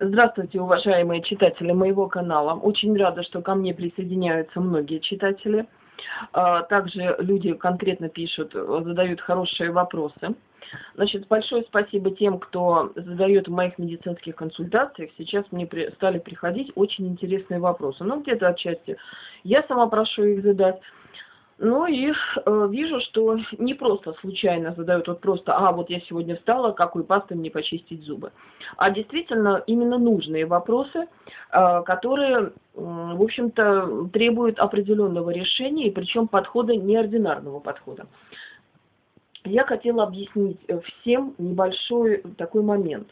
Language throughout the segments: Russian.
Здравствуйте, уважаемые читатели моего канала. Очень рада, что ко мне присоединяются многие читатели. А, также люди конкретно пишут, задают хорошие вопросы. Значит, большое спасибо тем, кто задает в моих медицинских консультациях. Сейчас мне стали приходить очень интересные вопросы. Ну, где-то отчасти я сама прошу их задать. Ну и э, вижу, что не просто случайно задают вот просто, а вот я сегодня встала, какой пастой мне почистить зубы, а действительно именно нужные вопросы, э, которые, э, в общем-то, требуют определенного решения, и причем подхода неординарного подхода. Я хотела объяснить всем небольшой такой момент.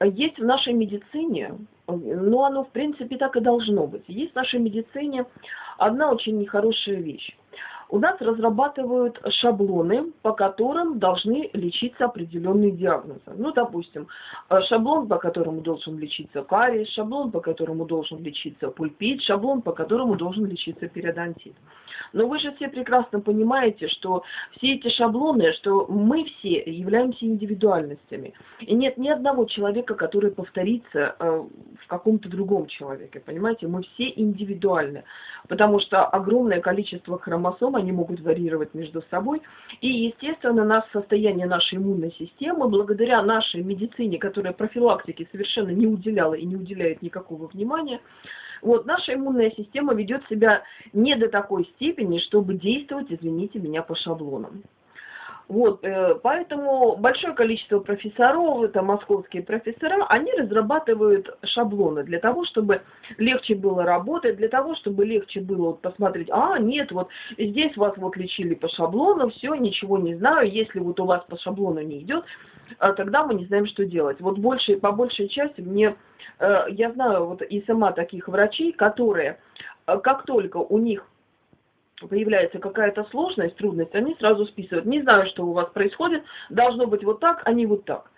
Есть в нашей медицине, но оно в принципе так и должно быть, есть в нашей медицине одна очень нехорошая вещь у нас разрабатывают шаблоны, по которым должны лечиться определенные диагнозы. Ну, допустим, э, шаблон, по которому должен лечиться кариес, шаблон, по которому должен лечиться пульпит, шаблон, по которому должен лечиться периодонтит. Но вы же все прекрасно понимаете, что все эти шаблоны, что мы все являемся индивидуальностями. И нет ни одного человека, который повторится э, в каком-то другом человеке. Понимаете, мы все индивидуальны. Потому что огромное количество хромосом, они могут варьировать между собой. И, естественно, нас состояние нашей иммунной системы, благодаря нашей медицине, которая профилактике совершенно не уделяла и не уделяет никакого внимания, вот, наша иммунная система ведет себя не до такой степени, чтобы действовать, извините меня, по шаблонам. Вот, э, поэтому большое количество профессоров, это московские профессора, они разрабатывают шаблоны для того, чтобы легче было работать, для того, чтобы легче было вот посмотреть, а, нет, вот здесь вас вот лечили по шаблону, все, ничего не знаю, если вот у вас по шаблону не идет, а тогда мы не знаем, что делать. Вот больше, по большей части мне, э, я знаю вот и сама таких врачей, которые, э, как только у них появляется какая-то сложность, трудность, они сразу списывают. Не знаю, что у вас происходит, должно быть вот так, а не вот так.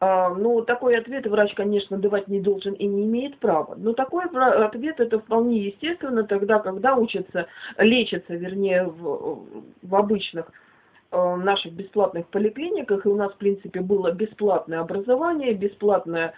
А, ну, такой ответ врач, конечно, давать не должен и не имеет права. Но такой ответ это вполне естественно тогда, когда учатся, лечатся, вернее, в, в обычных э, наших бесплатных поликлиниках, и у нас, в принципе, было бесплатное образование, бесплатное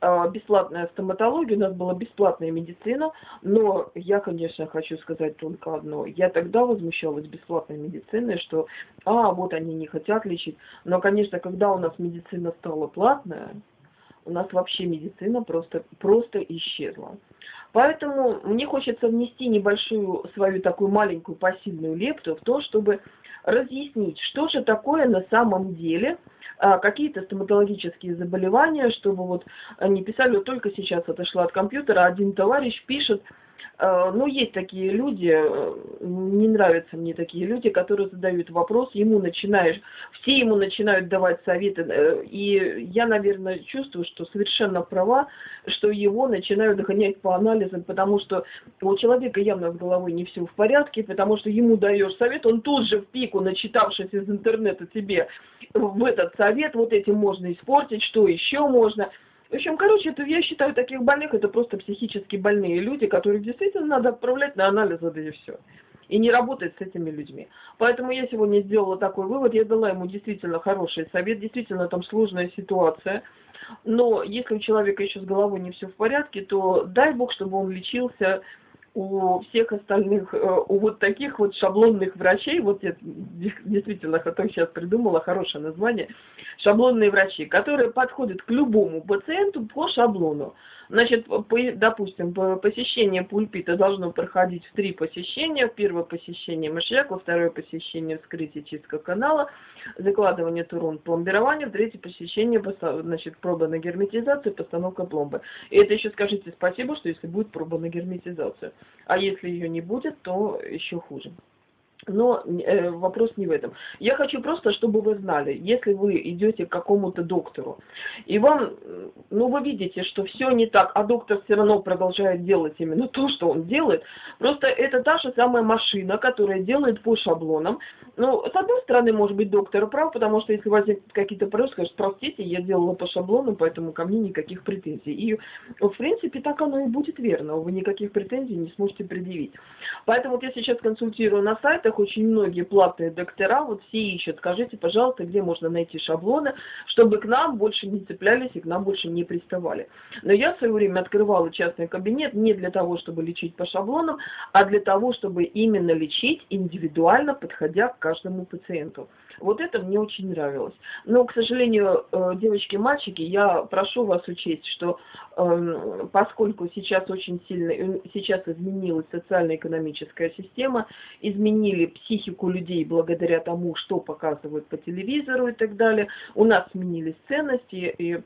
бесплатная стоматология, у нас была бесплатная медицина, но я, конечно, хочу сказать только одно. Я тогда возмущалась бесплатной медициной, что, а, вот они не хотят лечить. Но, конечно, когда у нас медицина стала платная, у нас вообще медицина просто, просто исчезла. Поэтому мне хочется внести небольшую свою такую маленькую пассивную лепту в то, чтобы разъяснить, что же такое на самом деле а, какие-то стоматологические заболевания, чтобы вот не писали, вот только сейчас отошла от компьютера, один товарищ пишет, ну, есть такие люди, э, не нравятся мне такие люди, которые задают вопрос, ему начинаешь, все ему начинают давать советы, э, и я, наверное, чувствую, что совершенно права, что его начинают догонять по анализам, потому что у человека явно с головой не все в порядке, потому что ему даешь совет, он тут же в пику, начитавшись из интернета тебе в этот совет, вот этим можно испортить, что еще можно – в общем, короче, это, я считаю, таких больных это просто психически больные люди, которых действительно надо отправлять на анализы, да и все. И не работать с этими людьми. Поэтому я сегодня сделала такой вывод, я дала ему действительно хороший совет, действительно там сложная ситуация. Но если у человека еще с головой не все в порядке, то дай бог, чтобы он лечился у всех остальных, э, у вот таких вот шаблонных врачей, вот я действительно потом сейчас придумала хорошее название, шаблонные врачи, которые подходят к любому пациенту по шаблону. Значит, допустим, посещение пульпита должно проходить в три посещения. Первое посещение мышьяка, второе посещение вскрытия чистка канала, закладывание турон, пломбирование, третье посещение, значит, проба на герметизацию, постановка пломбы. И это еще скажите спасибо, что если будет проба на герметизацию. А если ее не будет, то еще хуже. Но э, вопрос не в этом. Я хочу просто, чтобы вы знали, если вы идете к какому-то доктору, и вам, ну вы видите, что все не так, а доктор все равно продолжает делать именно то, что он делает, просто это та же самая машина, которая делает по шаблонам. Ну, с одной стороны, может быть, доктор прав, потому что если возникнут какие-то вопросы, скажет, простите, я делала по шаблону, поэтому ко мне никаких претензий. И, в принципе, так оно и будет верно, вы никаких претензий не сможете предъявить. Поэтому вот я сейчас консультирую на сайтах, кабинетах очень многие платные доктора, вот все ищут, скажите, пожалуйста, где можно найти шаблоны, чтобы к нам больше не цеплялись и к нам больше не приставали. Но я в свое время открывала частный кабинет не для того, чтобы лечить по шаблонам, а для того, чтобы именно лечить индивидуально, подходя к каждому пациенту. Вот это мне очень нравилось. Но, к сожалению, э, девочки и мальчики, я прошу вас учесть, что э, поскольку сейчас очень сильно, э, сейчас изменилась социально-экономическая система, изменили психику людей благодаря тому, что показывают по телевизору и так далее, у нас сменились ценности, и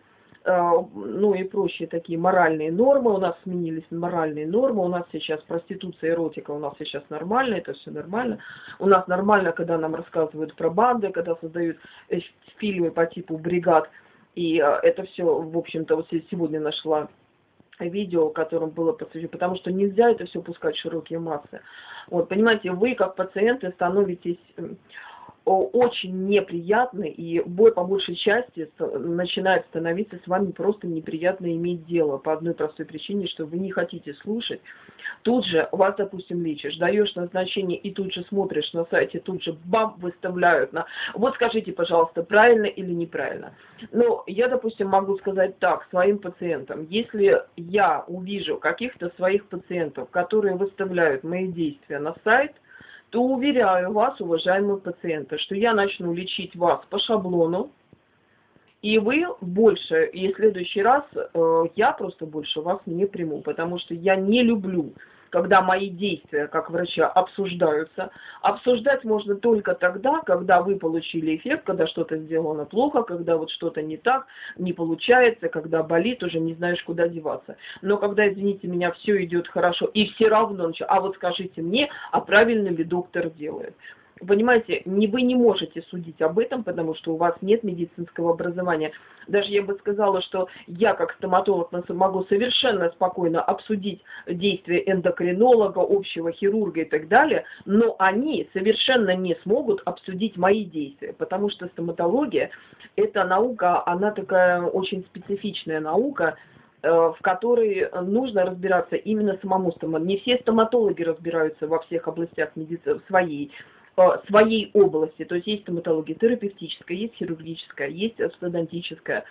ну и прочие такие моральные нормы, у нас сменились моральные нормы, у нас сейчас проституция, эротика, у нас сейчас нормально, это все нормально. У нас нормально, когда нам рассказывают про банды, когда создают э, фильмы по типу «Бригад», и э, это все, в общем-то, вот сегодня нашла видео, которым было посвящено, потому что нельзя это все пускать в широкие массы. Вот, понимаете, вы как пациенты становитесь очень неприятно, и бой по большей части начинает становиться с вами просто неприятно иметь дело по одной простой причине, что вы не хотите слушать. Тут же вас, допустим, лечишь, даешь назначение и тут же смотришь на сайте, тут же бам, выставляют на... Вот скажите, пожалуйста, правильно или неправильно. Ну, я, допустим, могу сказать так своим пациентам. Если я увижу каких-то своих пациентов, которые выставляют мои действия на сайт, то уверяю вас, уважаемые пациенты, что я начну лечить вас по шаблону, и вы больше, и в следующий раз э, я просто больше вас не приму, потому что я не люблю когда мои действия как врача обсуждаются. Обсуждать можно только тогда, когда вы получили эффект, когда что-то сделано плохо, когда вот что-то не так, не получается, когда болит, уже не знаешь, куда деваться. Но когда, извините меня, все идет хорошо, и все равно, а вот скажите мне, а правильно ли доктор делает понимаете, не, вы не можете судить об этом, потому что у вас нет медицинского образования. Даже я бы сказала, что я как стоматолог могу совершенно спокойно обсудить действия эндокринолога, общего хирурга и так далее, но они совершенно не смогут обсудить мои действия, потому что стоматология – это наука, она такая очень специфичная наука, э, в которой нужно разбираться именно самому стоматологу. Не все стоматологи разбираются во всех областях медицины своей своей области. То есть есть стоматология терапевтическая, есть хирургическая, есть ортодонтическая,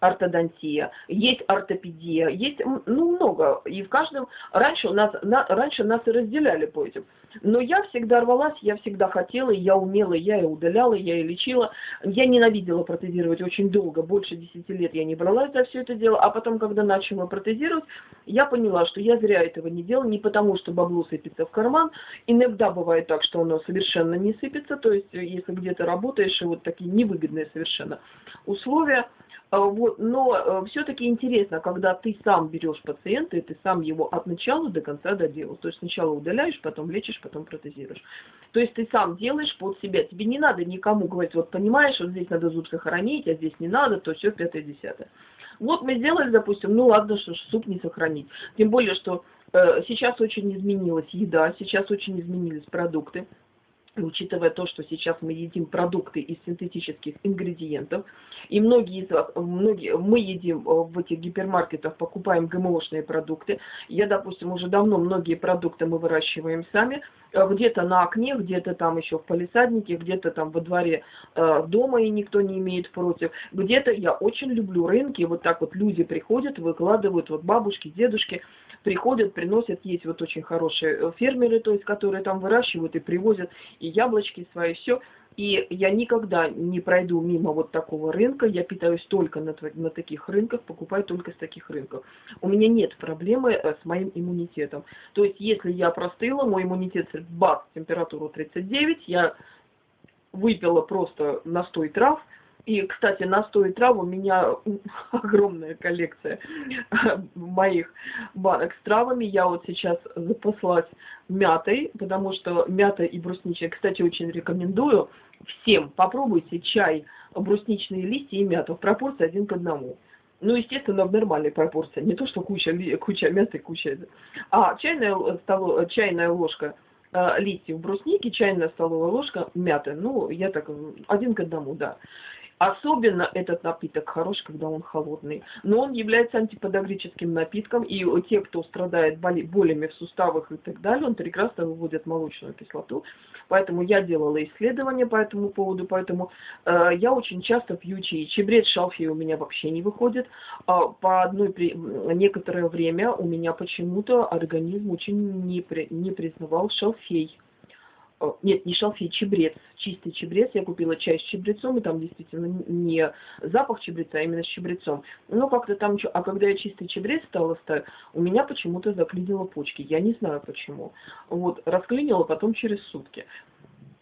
ортодонтия, есть ортопедия, есть ну, много. И в каждом... Раньше, у нас, на, раньше нас и разделяли по этим. Но я всегда рвалась, я всегда хотела, я умела, я и удаляла, я и лечила. Я ненавидела протезировать очень долго, больше 10 лет я не бралась за все это дело. А потом, когда начала протезировать, я поняла, что я зря этого не делала, не потому, что бабло сыпется в карман. Иногда бывает так, что оно совершенно не сыпется, то есть если где-то работаешь, и вот такие невыгодные совершенно условия, вот, но э, все-таки интересно, когда ты сам берешь пациента, и ты сам его от начала до конца доделал. То есть сначала удаляешь, потом лечишь, потом протезируешь. То есть ты сам делаешь под себя. Тебе не надо никому говорить, вот понимаешь, вот здесь надо зуб сохранить, а здесь не надо, то все пятое-десятое. Вот мы сделали, допустим, ну ладно, что ж, суп не сохранить. Тем более, что э, сейчас очень изменилась еда, сейчас очень изменились продукты учитывая то, что сейчас мы едим продукты из синтетических ингредиентов, и многие из вас, многие, мы едим э, в этих гипермаркетах, покупаем ГМОшные продукты. Я, допустим, уже давно многие продукты мы выращиваем сами, э, где-то на окне, где-то там еще в палисаднике, где-то там во дворе э, дома и никто не имеет против. Где-то я очень люблю рынки, вот так вот люди приходят, выкладывают, вот бабушки, дедушки, приходят, приносят, есть вот очень хорошие фермеры, то есть, которые там выращивают и привозят и яблочки свои, все. И я никогда не пройду мимо вот такого рынка, я питаюсь только на, на таких рынках, покупаю только с таких рынков. У меня нет проблемы э, с моим иммунитетом. То есть, если я простыла, мой иммунитет, бац, температуру 39, я выпила просто настой трав, и, кстати, настой трав у меня огромная коллекция моих банок с травами. Я вот сейчас запаслась мятой, потому что мята и брусничная, кстати, очень рекомендую всем. Попробуйте чай, брусничные листья и мята в пропорции один к одному. Ну, естественно, в нормальной пропорции. Не то, что куча, куча мяты, куча... А чайная, столо, чайная ложка э, листьев брусники, чайная столовая ложка мяты. Ну, я так, один к одному, да. Особенно этот напиток хорош, когда он холодный. Но он является антиподагрическим напитком, и те, кто страдает болями в суставах и так далее, он прекрасно выводит молочную кислоту. Поэтому я делала исследования по этому поводу, поэтому э, я очень часто пью чай. Чебрец шалфей у меня вообще не выходит. А по одной при... некоторое время у меня почему-то организм очень не, при... не признавал шалфей нет, не шалфей, чебрец, чистый чебрец. Я купила чай с чебрецом, и там действительно не запах чебреца, а именно с чебрецом. Но как-то там, а когда я чистый чебрец стала ставить, у меня почему-то заклинило почки. Я не знаю почему. Вот, расклинило потом через сутки.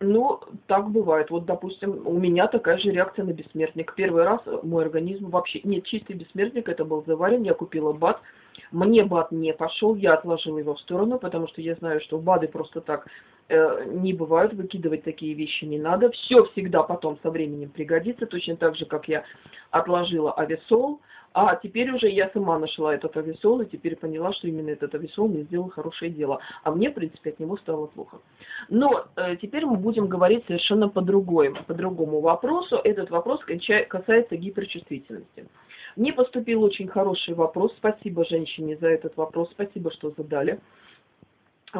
Ну, так бывает. Вот, допустим, у меня такая же реакция на бессмертник. Первый раз мой организм вообще... Нет, чистый бессмертник, это был заварен, я купила бат. Мне бат не пошел, я отложила его в сторону, потому что я знаю, что БАДы просто так э, не бывают, выкидывать такие вещи не надо. Все всегда потом со временем пригодится, точно так же, как я отложила авесол, а теперь уже я сама нашла этот авесол и теперь поняла, что именно этот авесол мне сделал хорошее дело. А мне, в принципе, от него стало плохо. Но э, теперь мы будем говорить совершенно по другому, по другому вопросу. Этот вопрос касается гиперчувствительности. Мне поступил очень хороший вопрос. Спасибо женщине за этот вопрос. Спасибо, что задали.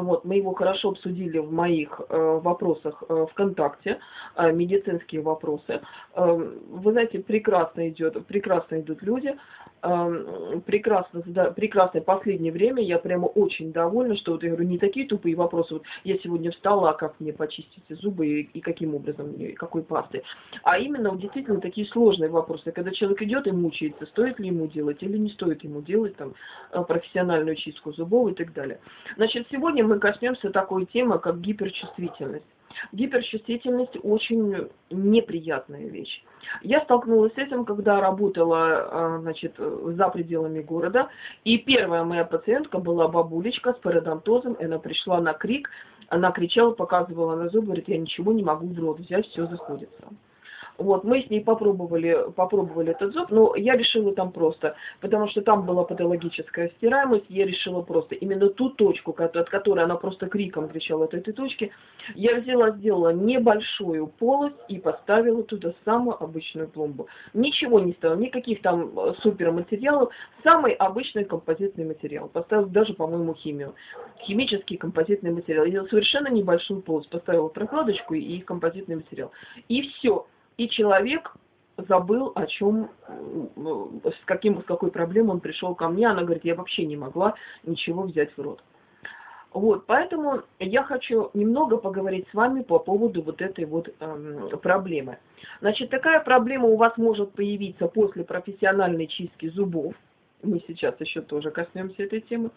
Вот, мы его хорошо обсудили в моих э, вопросах э, ВКонтакте, э, медицинские вопросы. Э, вы знаете, прекрасно идет, прекрасно идут люди, э, прекрасно, да, прекрасное последнее время, я прямо очень довольна, что вот я говорю, не такие тупые вопросы, вот я сегодня встала, а как мне почистить зубы и, и каким образом, и какой пастой, а именно действительно такие сложные вопросы, когда человек идет и мучается, стоит ли ему делать или не стоит ему делать там э, профессиональную чистку зубов и так далее. Значит, сегодня мы коснемся такой темы, как гиперчувствительность. Гиперчувствительность очень неприятная вещь. Я столкнулась с этим, когда работала а, значит, за пределами города. И первая моя пациентка была бабулечка с пародонтозом. Она пришла на крик. Она кричала, показывала на зубы, говорит, я ничего не могу в рот взять, все заходится. Вот, мы с ней попробовали, попробовали этот зуб, но я решила там просто, потому что там была патологическая стираемость, я решила просто именно ту точку, от которой она просто криком кричала от этой точки, я взяла, сделала небольшую полость и поставила туда самую обычную пломбу. Ничего не ставила, никаких там э, суперматериалов, самый обычный композитный материал. Поставила даже, по-моему, химию. Химический композитный материал. Я совершенно небольшую полость поставила прокладочку и композитный материал. И все и человек забыл, о чем, с, каким, с какой проблемой он пришел ко мне. Она говорит, я вообще не могла ничего взять в рот. Вот, поэтому я хочу немного поговорить с вами по поводу вот этой вот эм, проблемы. Значит, такая проблема у вас может появиться после профессиональной чистки зубов. Мы сейчас еще тоже коснемся этой темы.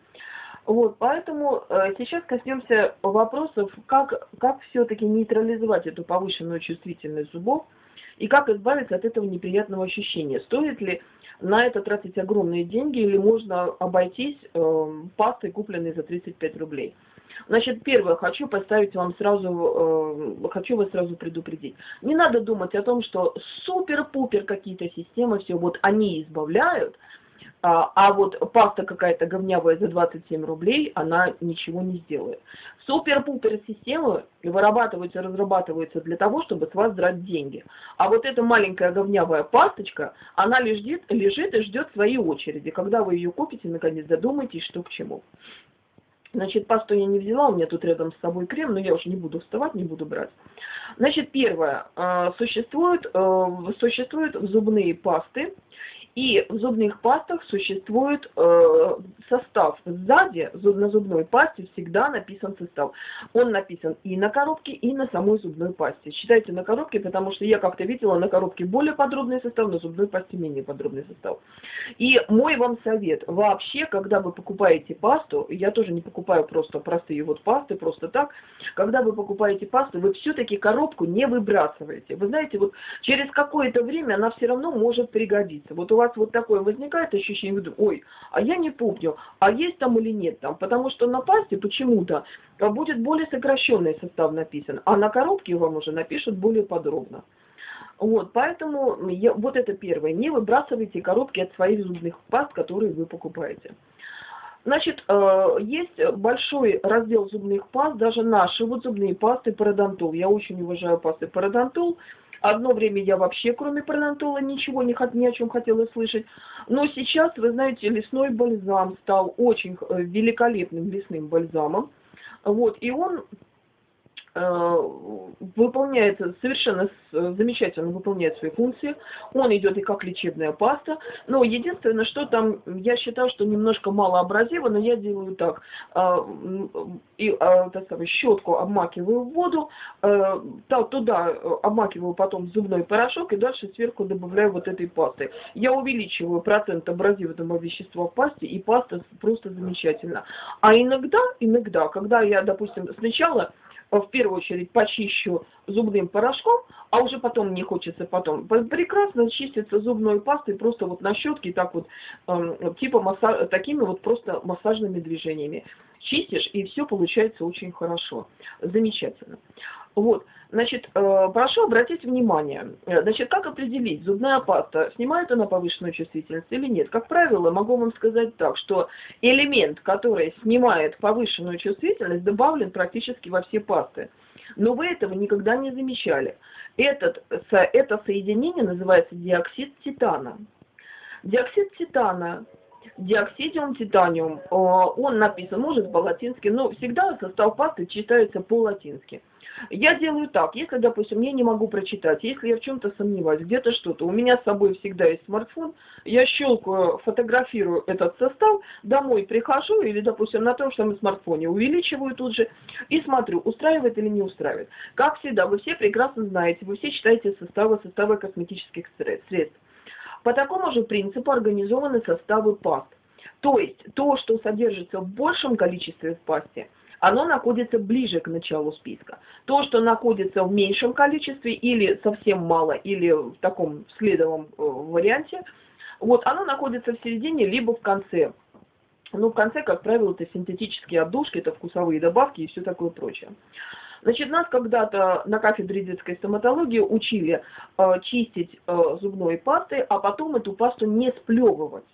Вот, поэтому э, сейчас коснемся вопросов, как, как все-таки нейтрализовать эту повышенную чувствительность зубов и как избавиться от этого неприятного ощущения? Стоит ли на это тратить огромные деньги или можно обойтись э, пастой, купленной за 35 рублей? Значит, первое, хочу поставить вам сразу, э, хочу вас сразу предупредить. Не надо думать о том, что супер-пупер какие-то системы, все, вот они избавляют, а, а вот паста какая-то говнявая за 27 рублей, она ничего не сделает. Супер-пупер системы вырабатываются, разрабатываются для того, чтобы с вас драть деньги. А вот эта маленькая говнявая пасточка, она лежит, лежит и ждет своей очереди. Когда вы ее купите, наконец задумайтесь, что к чему. Значит, пасту я не взяла, у меня тут рядом с собой крем, но я уже не буду вставать, не буду брать. Значит, первое, э, существуют, э, существуют зубные пасты, и в зубных пастах существует э, состав. Сзади на зубной пасте всегда написан состав. Он написан и на коробке, и на самой зубной пасте. Считайте на коробке, потому что я как-то видела на коробке более подробный состав, на зубной пасте менее подробный состав. И мой вам совет. Вообще, когда вы покупаете пасту, я тоже не покупаю просто простые вот пасты, просто так. Когда вы покупаете пасту, вы все-таки коробку не выбрасываете. Вы знаете, вот через какое-то время она все равно может пригодиться. Вот у вас вас вот такое возникает ощущение, ой, а я не помню, а есть там или нет там, потому что на пасте почему-то будет более сокращенный состав написан, а на коробке вам уже напишут более подробно. Вот, поэтому я, вот это первое. Не выбрасывайте коробки от своих зубных паст, которые вы покупаете. Значит, э, есть большой раздел зубных паст, даже наши вот зубные пасты пародонтол. Я очень уважаю пасты пародонтол. Одно время я вообще, кроме паранатола, ничего не, ни о чем хотела слышать. Но сейчас, вы знаете, лесной бальзам стал очень э, великолепным лесным бальзамом. Вот, и он выполняет совершенно замечательно выполняет свои функции. Он идет и как лечебная паста. Но единственное, что там, я считаю, что немножко малообразиво, но я делаю так. Э, и э, так сказать, щетку обмакиваю в воду, туда обмакиваю потом зубной порошок и дальше сверху добавляю вот этой пасты. Я увеличиваю процент абразивного вещества в пасте, и паста просто замечательна. А иногда, иногда, когда я, допустим, сначала в первую очередь почищу зубным порошком, а уже потом мне хочется потом. Прекрасно чистится зубной пастой просто вот на щетке, так вот, э, типа масса... такими вот просто массажными движениями. Чистишь, и все получается очень хорошо. Замечательно. Вот, значит, э, прошу обратить внимание, э, значит, как определить, зубная паста, снимает она повышенную чувствительность или нет? Как правило, могу вам сказать так, что элемент, который снимает повышенную чувствительность, добавлен практически во все пасты. Но вы этого никогда не замечали. Этот, это соединение называется диоксид титана. Диоксид титана диоксидиум титаниум, э, он написан, может по-латински, но всегда состав пасты читается по-латински. Я делаю так, если, допустим, я не могу прочитать, если я в чем-то сомневаюсь, где-то что-то, у меня с собой всегда есть смартфон, я щелкаю, фотографирую этот состав, домой прихожу или, допустим, на том же самом смартфоне увеличиваю тут же и смотрю, устраивает или не устраивает. Как всегда, вы все прекрасно знаете, вы все читаете составы, составы косметических средств. По такому же принципу организованы составы паст. То есть то, что содержится в большем количестве в пасте, оно находится ближе к началу списка. То, что находится в меньшем количестве или совсем мало, или в таком следовом э, варианте, вот оно находится в середине либо в конце. Ну, в конце, как правило, это синтетические отдушки, это вкусовые добавки и все такое прочее. Значит, нас когда-то на кафедре детской стоматологии учили э, чистить э, зубной пастой, а потом эту пасту не сплевывать.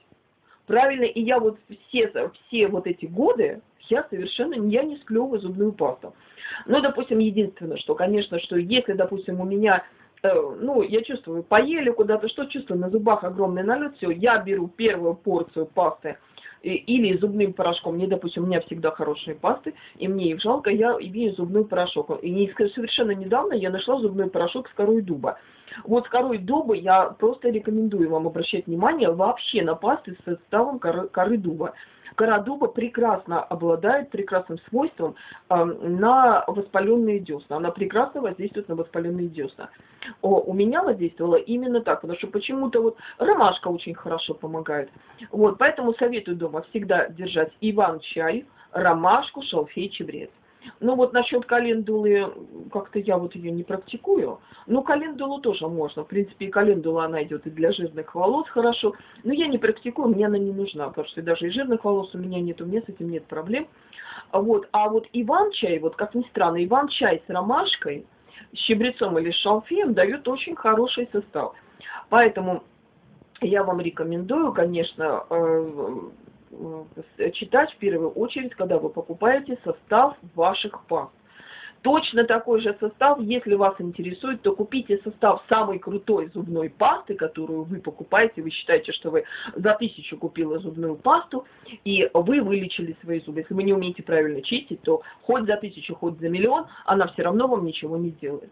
Правильно, и я вот все, все вот эти годы, я совершенно я не склевываю зубную пасту. Ну, допустим, единственное, что, конечно, что если, допустим, у меня э, ну, я чувствую, поели куда-то, что чувствую, на зубах огромный налет, все, я беру первую порцию пасты или зубным порошком. Мне, допустим, у меня всегда хорошие пасты, и мне их жалко, я имею зубной порошок. И совершенно недавно я нашла зубной порошок с корой дуба. Вот корой дуба я просто рекомендую вам обращать внимание вообще на пасты с составом коры, коры дуба. Кора дуба прекрасно обладает прекрасным свойством э, на воспаленные десна. Она прекрасно воздействует на воспаленные десна. О, у меня воздействовала именно так, потому что почему-то вот ромашка очень хорошо помогает. Вот, поэтому советую дома всегда держать иван-чай, ромашку, шалфей, чебрец. Ну вот насчет календулы, как-то я вот ее не практикую. Ну, календулу тоже можно. В принципе, и календула она идет и для жирных волос хорошо. Но я не практикую, мне она не нужна, потому что даже и жирных волос у меня нет, у меня с этим нет проблем. Вот. А вот иван-чай, вот как ни странно, иван-чай с ромашкой, с щебрецом или с шалфеем дает очень хороший состав. Поэтому я вам рекомендую, конечно, Э, читать в первую очередь, когда вы покупаете состав ваших паст. Точно такой же состав, если вас интересует, то купите состав самой крутой зубной пасты, которую вы покупаете. Вы считаете, что вы за тысячу купили зубную пасту, и вы вылечили свои зубы. Если вы не умеете правильно чистить, то хоть за тысячу, хоть за миллион, она все равно вам ничего не сделает.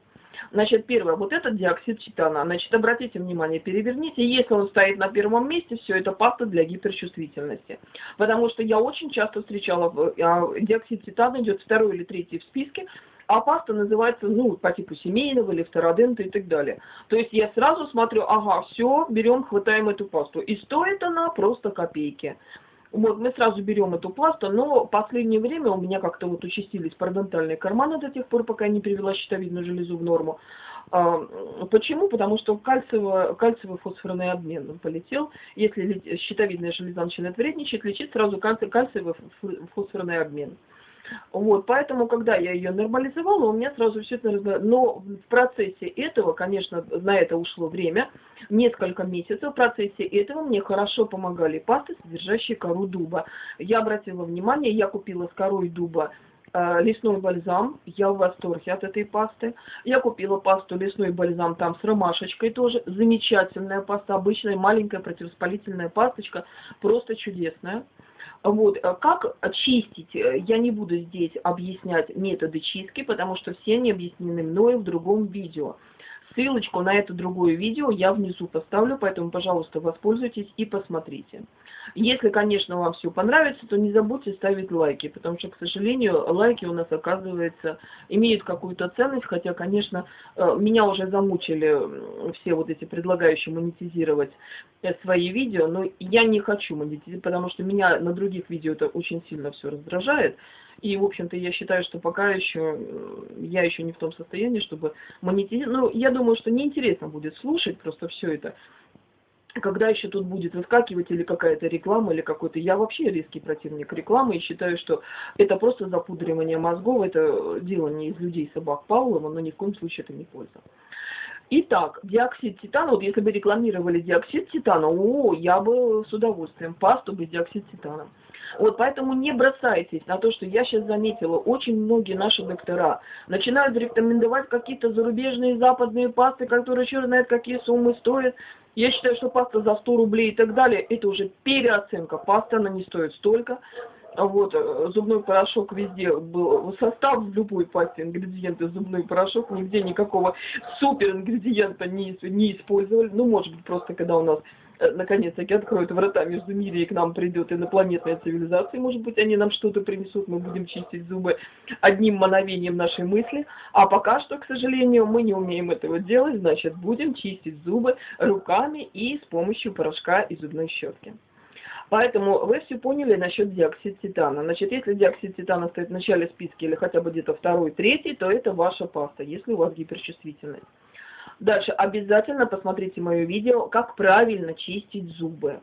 Значит, первое, вот этот диоксид титана. Значит, обратите внимание, переверните. Если он стоит на первом месте, все, это паста для гиперчувствительности. Потому что я очень часто встречала, а, диоксид титана идет второй или третий в списке, а паста называется, ну, по типу семейного или втородента и так далее. То есть я сразу смотрю, ага, все, берем, хватаем эту пасту. И стоит она просто копейки. Вот, мы сразу берем эту пасту, но в последнее время у меня как-то вот участились парадонтальные карманы до тех пор, пока не привела щитовидную железу в норму. А, почему? Потому что кальциевый, кальциевый фосфорный обмен полетел. Если щитовидная железа начинает вредничать, лечить сразу кальциевый фосфорный обмен. Вот, поэтому, когда я ее нормализовала, у меня сразу все это... Но в процессе этого, конечно, на это ушло время, несколько месяцев, в процессе этого мне хорошо помогали пасты, содержащие кору дуба. Я обратила внимание, я купила с корой дуба э, лесной бальзам. Я в восторге от этой пасты. Я купила пасту лесной бальзам там с ромашечкой тоже. Замечательная паста, обычная маленькая противовоспалительная пасточка. Просто чудесная. Вот, э, как чистить, э, я не буду здесь объяснять методы чистки, потому что все они объяснены мною в другом видео. Ссылочку на это другое видео я внизу поставлю, поэтому, пожалуйста, воспользуйтесь и посмотрите. Если, конечно, вам все понравится, то не забудьте ставить лайки, потому что, к сожалению, лайки у нас, оказывается, имеют какую-то ценность, хотя, конечно, э, меня уже замучили все вот эти предлагающие монетизировать э, свои видео, но я не хочу монетизировать, потому что меня на других видео это очень сильно все раздражает. И, в общем-то, я считаю, что пока еще я еще не в том состоянии, чтобы монетизировать. Ну, я думаю, что неинтересно будет слушать просто все это когда еще тут будет выскакивать или какая-то реклама, или какой-то... Я вообще резкий противник рекламы и считаю, что это просто запудривание мозгов, это дело делание из людей собак Павлова, но ни в коем случае это не польза. Итак, диоксид титана, вот если бы рекламировали диоксид титана, о, я бы с удовольствием, пасту без диоксид титана. Вот поэтому не бросайтесь на то, что я сейчас заметила, очень многие наши доктора начинают рекомендовать какие-то зарубежные западные пасты, которые черт знает какие суммы стоят, я считаю, что паста за 100 рублей и так далее, это уже переоценка. Паста, она не стоит столько. Вот, э, зубной порошок везде был, состав в любой пасте, ингредиенты зубной порошок, нигде никакого супер ингредиента не, не использовали. Ну, может быть, просто когда у нас наконец-таки откроют врата между мире и к нам придет инопланетная цивилизация, может быть, они нам что-то принесут, мы будем чистить зубы одним мановением нашей мысли, а пока что, к сожалению, мы не умеем этого делать, значит, будем чистить зубы руками и с помощью порошка и зубной щетки. Поэтому вы все поняли насчет диоксид титана. Значит, если диоксид титана стоит в начале списка или хотя бы где-то второй, третий, то это ваша паста, если у вас гиперчувствительность. Дальше обязательно посмотрите мое видео, как правильно чистить зубы.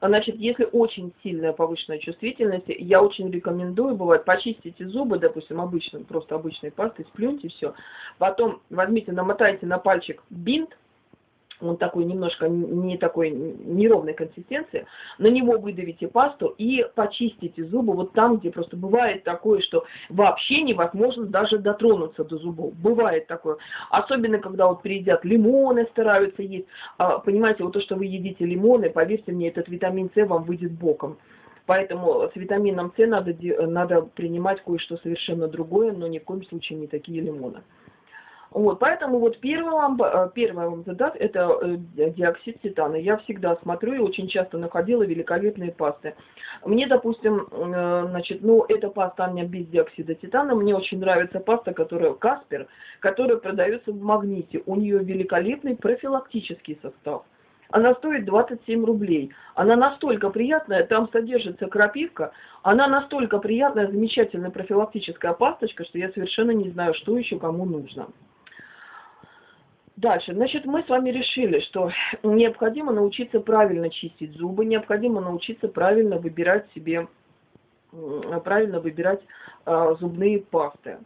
Значит, если очень сильная повышенная чувствительность, я очень рекомендую, бывает, почистите зубы, допустим, обычным, просто обычной пастой, сплюньте все. Потом возьмите, намотайте на пальчик бинт, он такой немножко не такой неровной консистенции, на него выдавите пасту и почистите зубы вот там, где просто бывает такое, что вообще невозможно даже дотронуться до зубов. Бывает такое. Особенно, когда вот приедят лимоны, стараются есть. А, понимаете, вот то, что вы едите лимоны, поверьте мне, этот витамин С вам выйдет боком. Поэтому с витамином С надо, надо принимать кое-что совершенно другое, но ни в коем случае не такие лимоны. Вот, поэтому вот первый вам, э, первый вам задат это э, диоксид титана. Я всегда смотрю и очень часто находила великолепные пасты. Мне, допустим, э, значит, ну, эта паста у меня без диоксида титана. Мне очень нравится паста, которая Каспер, которая продается в магните. У нее великолепный профилактический состав. Она стоит 27 рублей. Она настолько приятная, там содержится крапивка. Она настолько приятная, замечательная профилактическая пасточка, что я совершенно не знаю, что еще кому нужно. Дальше, значит, мы с вами решили, что необходимо научиться правильно чистить зубы, необходимо научиться правильно выбирать себе, правильно выбирать э, зубные пасты.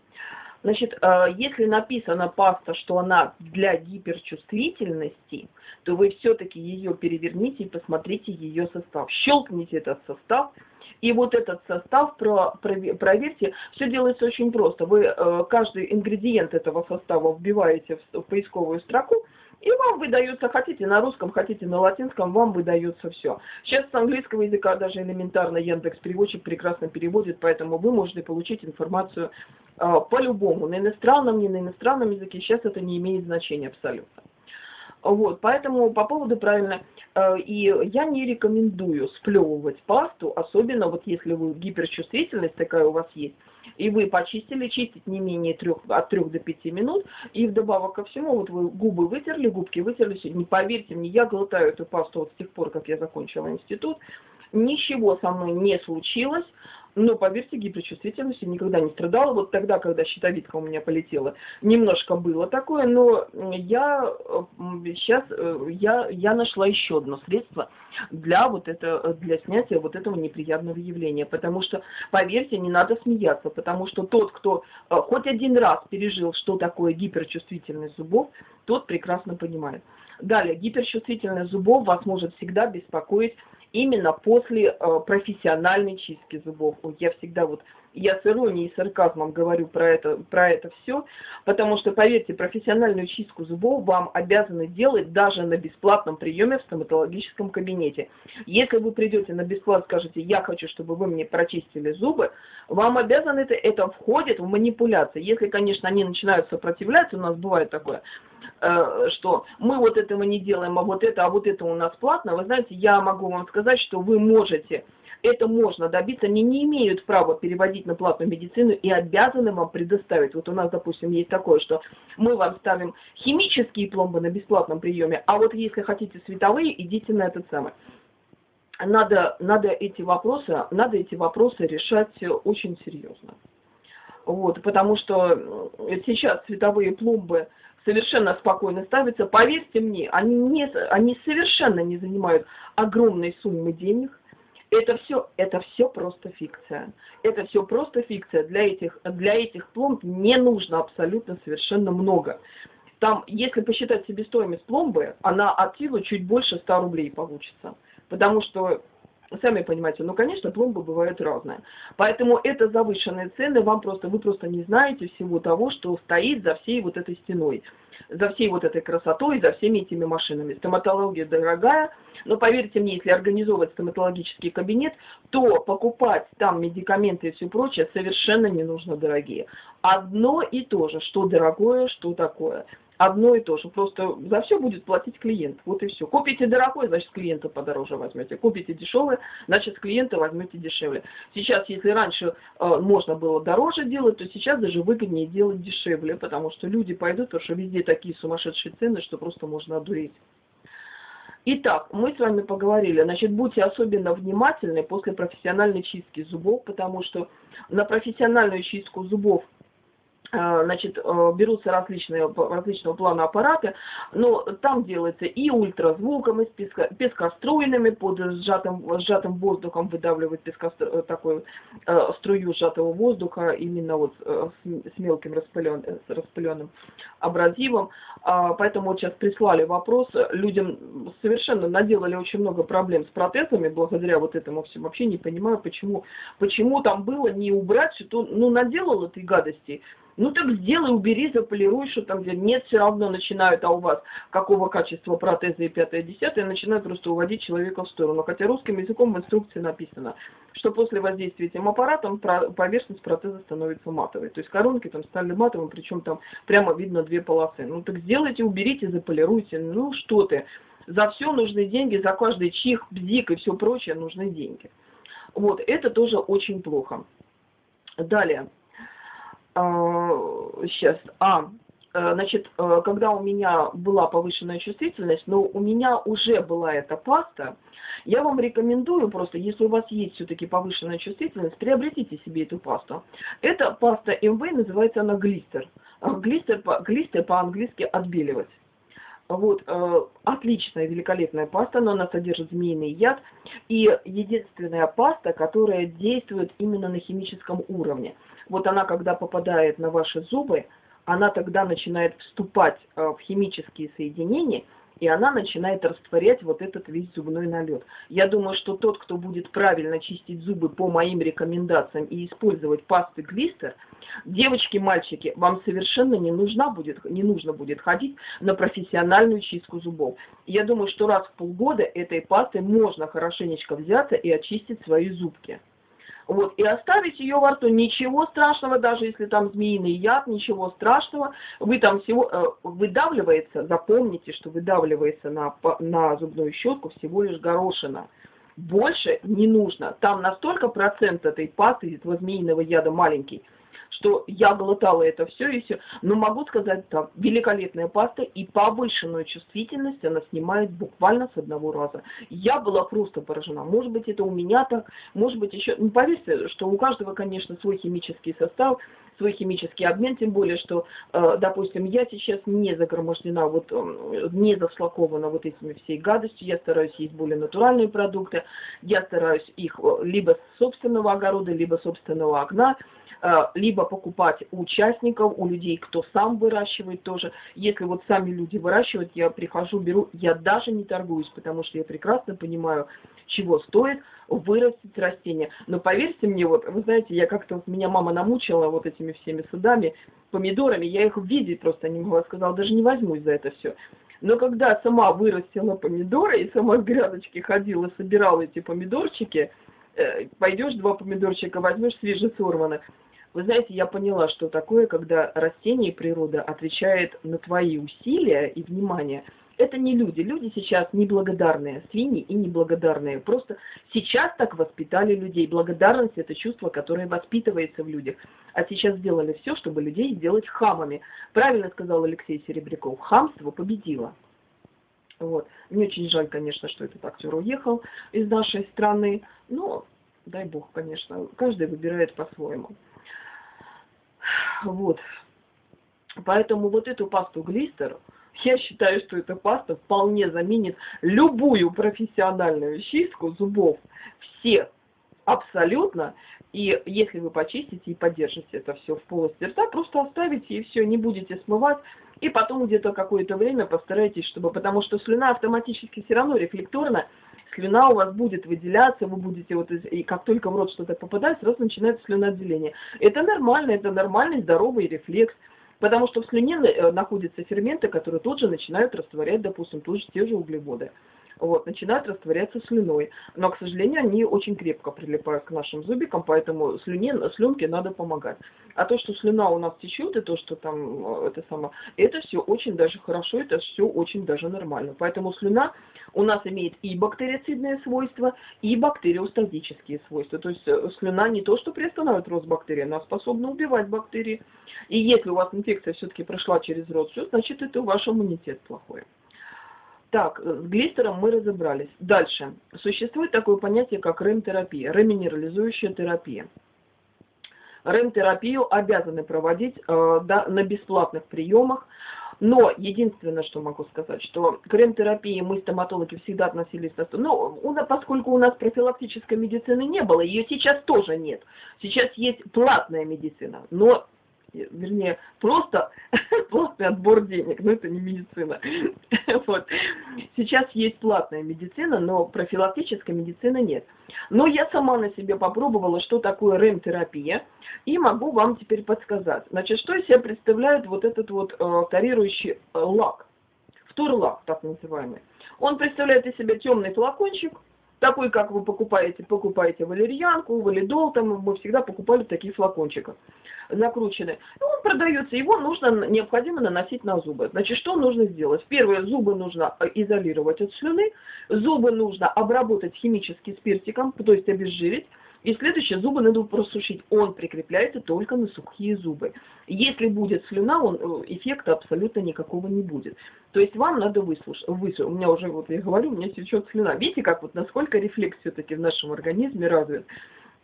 Значит, э, если написана паста, что она для гиперчувствительности, то вы все-таки ее переверните и посмотрите ее состав. Щелкните этот состав, и вот этот состав про, проверьте. Все делается очень просто. Вы э, каждый ингредиент этого состава вбиваете в, поисковую строку, и вам выдается, хотите на русском, хотите на латинском, вам выдается все. Сейчас с английского языка даже элементарно Яндекс переводчик прекрасно переводит, поэтому вы можете получить информацию э, по-любому, на иностранном, не на иностранном языке, сейчас это не имеет значения абсолютно. Вот, поэтому по поводу правильно, э, и я не рекомендую сплевывать пасту, особенно вот если вы гиперчувствительность такая у вас есть, и вы почистили, чистить не менее трех, от 3 до 5 минут, и вдобавок ко всему, вот вы губы вытерли, губки вытерли, не поверьте мне, я глотаю эту пасту вот с тех пор, как я закончила институт, ничего со мной не случилось, но, поверьте, гиперчувствительностью никогда не страдала. Вот тогда, когда щитовидка у меня полетела, немножко было такое, но я сейчас э, я, я нашла еще одно средство для, вот это, для снятия вот этого неприятного явления. Потому что, поверьте, не надо смеяться, потому что тот, кто э, хоть один раз пережил, что такое гиперчувствительность зубов, тот прекрасно понимает. Далее, гиперчувствительность зубов вас может всегда беспокоить именно после э, профессиональной чистки зубов. Я всегда вот я с иронией и сарказмом говорю про это, про это все, потому что, поверьте, профессиональную чистку зубов вам обязаны делать даже на бесплатном приеме в стоматологическом кабинете. Если вы придете на бесплат, скажете, я хочу, чтобы вы мне прочистили зубы, вам обязаны это, это входит в манипуляции. Если, конечно, они начинают сопротивляться, у нас бывает такое, э, что мы вот этого не делаем, а вот это, а вот это у нас платно, вы знаете, я могу вам сказать, что вы можете это можно добиться, они не имеют права переводить на платную медицину и обязаны вам предоставить. Вот у нас, допустим, есть такое, что мы вам ставим химические пломбы на бесплатном приеме, а вот если хотите световые, идите на этот самый. Надо, надо, эти вопросы, надо эти вопросы решать очень серьезно. Вот, потому что сейчас световые пломбы совершенно спокойно ставятся. Поверьте мне, они, не, они совершенно не занимают огромной суммы денег это все, это все просто фикция. Это все просто фикция. Для этих, для этих пломб не нужно абсолютно совершенно много. Там, если посчитать себестоимость пломбы, она от силы чуть больше 100 рублей получится. Потому что, сами понимаете, ну, конечно, пломбы бывают разные. Поэтому это завышенные цены, вам просто, вы просто не знаете всего того, что стоит за всей вот этой стеной за всей вот этой красотой, за всеми этими машинами. Стоматология дорогая, но поверьте мне, если организовывать стоматологический кабинет, то покупать там медикаменты и все прочее совершенно не нужно дорогие. Одно и то же, что дорогое, что такое одно и то же. Просто за все будет платить клиент. Вот и все. Купите дорогой, значит, клиента подороже возьмете. Купите дешевое, значит, клиента возьмете дешевле. Сейчас, если раньше э, можно было дороже делать, то сейчас даже выгоднее делать дешевле, потому что люди пойдут, потому что везде такие сумасшедшие цены, что просто можно одуреть. Итак, мы с вами поговорили. Значит, будьте особенно внимательны после профессиональной чистки зубов, потому что на профессиональную чистку зубов значит, э, берутся различные, различного плана аппараты, но там делается и ультразвуком, и с песко, пескоструйными, под сжатым, сжатым воздухом выдавливает пескостru, э, такую э, струю сжатого воздуха, именно вот э, с, с мелким распылен, с распыленным абразивом. А, поэтому вот сейчас прислали вопрос, людям совершенно наделали очень много проблем с протезами, благодаря вот этому всему. Вообще не понимаю, почему, почему там было не убрать, что, ну, наделал этой гадости, ну так сделай, убери, заполируй, что там где. Нет, все равно начинают, а у вас какого качества протезы и пятое, десятое, начинают просто уводить человека в сторону. Хотя русским языком в инструкции написано, что после воздействия этим аппаратом поверхность протеза становится матовой. То есть коронки там стали матовыми, причем там прямо видно две полосы. Ну так сделайте, уберите, заполируйте. Ну что ты. За все нужны деньги, за каждый чих, бзик и все прочее нужны деньги. Вот, это тоже очень плохо. Далее сейчас, а, э, значит, э, когда у меня была повышенная чувствительность, но у меня уже была эта паста, я вам рекомендую просто, если у вас есть все-таки повышенная чувствительность, приобретите себе эту пасту. Эта паста МВ, называется она глистер. Э, глистер, глистер по-английски отбеливать. Вот, э, отличная, великолепная паста, но она содержит змеиный яд. И единственная паста, которая действует именно на химическом уровне вот она, когда попадает на ваши зубы, она тогда начинает вступать э, в химические соединения, и она начинает растворять вот этот весь зубной налет. Я думаю, что тот, кто будет правильно чистить зубы по моим рекомендациям и использовать пасты глистер, девочки, мальчики, вам совершенно не, нужна будет, не нужно будет ходить на профессиональную чистку зубов. Я думаю, что раз в полгода этой пастой можно хорошенечко взяться и очистить свои зубки. Вот, и оставить ее во рту, ничего страшного, даже если там змеиный яд, ничего страшного, вы там всего, э, выдавливается, запомните, что выдавливается на, на зубную щетку всего лишь горошина. Больше не нужно. Там настолько процент этой пасты, этого змеиного яда маленький, что я глотала это все и все. Но могу сказать так, великолепная паста и повышенную чувствительность она снимает буквально с одного раза. Я была просто поражена. Может быть, это у меня так, может быть, еще... Ну, поверьте, что у каждого, конечно, свой химический состав, свой химический обмен, тем более, что, э, допустим, я сейчас не загромождена, вот, не зашлакована вот этими всей гадостью, я стараюсь есть более натуральные продукты, я стараюсь их либо с собственного огорода, либо собственного окна, Э, либо покупать у участников, у людей, кто сам выращивает тоже. Если вот сами люди выращивают, я прихожу, беру, я даже не торгуюсь, потому что я прекрасно понимаю, чего стоит вырастить растение. Но поверьте мне, вот, вы знаете, я как-то, меня мама намучила вот этими всеми садами, помидорами, я их видеть просто не могла, сказала, даже не возьмусь за это все. Но когда сама вырастила помидоры и сама с грядочки ходила, собирала эти помидорчики, э, пойдешь два помидорчика возьмешь свежесорванных, вы знаете, я поняла, что такое, когда растение и природа отвечает на твои усилия и внимание. Это не люди. Люди сейчас неблагодарные, свиньи и неблагодарные. Просто сейчас так воспитали людей. Благодарность – это чувство, которое воспитывается в людях. А сейчас сделали все, чтобы людей сделать хамами. Правильно сказал Алексей Серебряков. Хамство победило. Вот. Мне очень жаль, конечно, что этот актер уехал из нашей страны. Но, дай бог, конечно, каждый выбирает по-своему. Вот. Поэтому вот эту пасту глистер, я считаю, что эта паста вполне заменит любую профессиональную чистку зубов. Все абсолютно. И если вы почистите и поддержите это все в полости рта, просто оставите и все, не будете смывать. И потом где-то какое-то время постарайтесь, чтобы... Потому что слюна автоматически все равно рефлекторно слюна у вас будет выделяться, вы будете вот, и как только в рот что-то попадает, сразу начинается слюноотделение. Это нормально, это нормальный здоровый рефлекс. Потому что в слюне э, находятся ферменты, которые тут же начинают растворять, допустим, тут же те же углеводы вот, начинают растворяться слюной. Но, к сожалению, они очень крепко прилипают к нашим зубикам, поэтому слюне, слюнке надо помогать. А то, что слюна у нас течет, и то, что там, э, это само, это все очень даже хорошо, это все очень даже нормально. Поэтому слюна у нас имеет и бактерицидные свойства, и бактериостатические свойства. То есть э, слюна не то, что приостанавливает рост бактерий, она способна убивать бактерии. И если у вас инфекция все-таки прошла через рот, все, значит, это ваш иммунитет плохой. Так, с глистером мы разобрались. Дальше. Существует такое понятие, как РЭМ-терапия, реминерализующая терапия. РЭМ-терапию обязаны проводить э, да, на бесплатных приемах, но единственное, что могу сказать, что к РЭМ-терапии мы, стоматологи, всегда относились... Ну, у нас, поскольку у нас профилактической медицины не было, ее сейчас тоже нет. Сейчас есть платная медицина, но вернее, просто платный отбор денег, но это не медицина. вот. Сейчас есть платная медицина, но профилактической медицины нет. Но я сама на себе попробовала, что такое РЭМ-терапия, и могу вам теперь подсказать. Значит, что из себя представляет вот этот вот э, тарирующий э, лак, втор-лак так называемый. Он представляет из себя темный флакончик, такой, как вы покупаете, покупаете валерьянку, валидол, там мы всегда покупали такие флакончики накручены. И он продается, его нужно, необходимо наносить на зубы. Значит, что нужно сделать? Первое, зубы нужно изолировать от слюны, зубы нужно обработать химически спиртиком, то есть обезжирить, и следующее, зубы надо просушить. Он прикрепляется только на сухие зубы. Если будет слюна, он, э, эффекта абсолютно никакого не будет. То есть вам надо выслушать. Высу... У меня уже, вот я говорю, у меня течет слюна. Видите, как вот насколько рефлекс все-таки в нашем организме развит.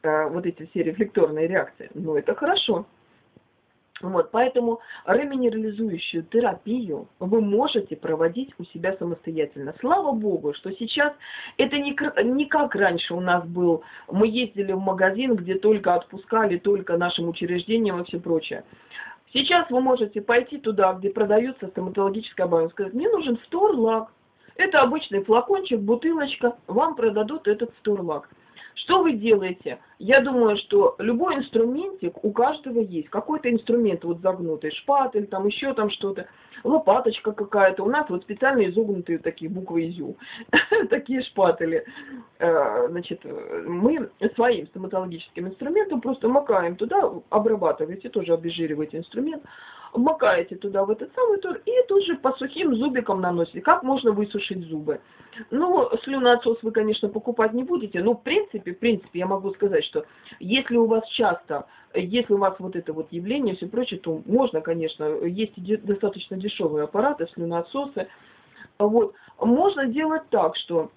Э, вот эти все рефлекторные реакции. Но это хорошо. Вот, поэтому реминерализующую терапию вы можете проводить у себя самостоятельно. Слава Богу, что сейчас это не, не как раньше у нас был. Мы ездили в магазин, где только отпускали, только нашим учреждениям и все прочее. Сейчас вы можете пойти туда, где продается стоматологическая база, сказать, мне нужен сторлак. Это обычный флакончик, бутылочка, вам продадут этот сторлак. Что вы делаете? Я думаю, что любой инструментик у каждого есть. Какой-то инструмент вот загнутый, шпатель, там еще там что-то, лопаточка какая-то. У нас вот специально изогнутые такие буквы ИЗЮ, такие шпатели. Э, значит, мы своим стоматологическим инструментом просто макаем туда, обрабатываете, тоже обезжириваете инструмент, макаете туда в этот самый тур и тут же по сухим зубикам наносите. Как можно высушить зубы? Ну, слюноотсос вы, конечно, покупать не будете, но в принципе, в принципе, я могу сказать, что если у вас часто, если у вас вот это вот явление, все прочее, то можно, конечно, есть достаточно дешевые аппараты, слюноотсосы, вот, можно делать так, что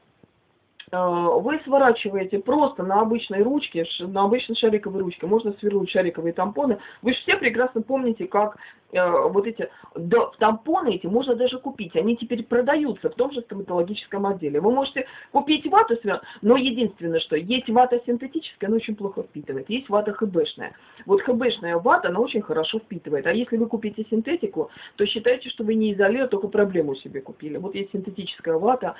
вы сворачиваете просто на обычной ручке, на обычной шариковой ручке, можно свернуть шариковые тампоны. Вы же все прекрасно помните, как э, вот эти да, тампоны эти можно даже купить. Они теперь продаются в том же стоматологическом отделе. Вы можете купить вату, но единственное, что есть вата синтетическая, она очень плохо впитывает. Есть вата хбшная. Вот хбшная вата, она очень хорошо впитывает. А если вы купите синтетику, то считайте, что вы не изолируете, только проблему себе купили. Вот есть синтетическая вата,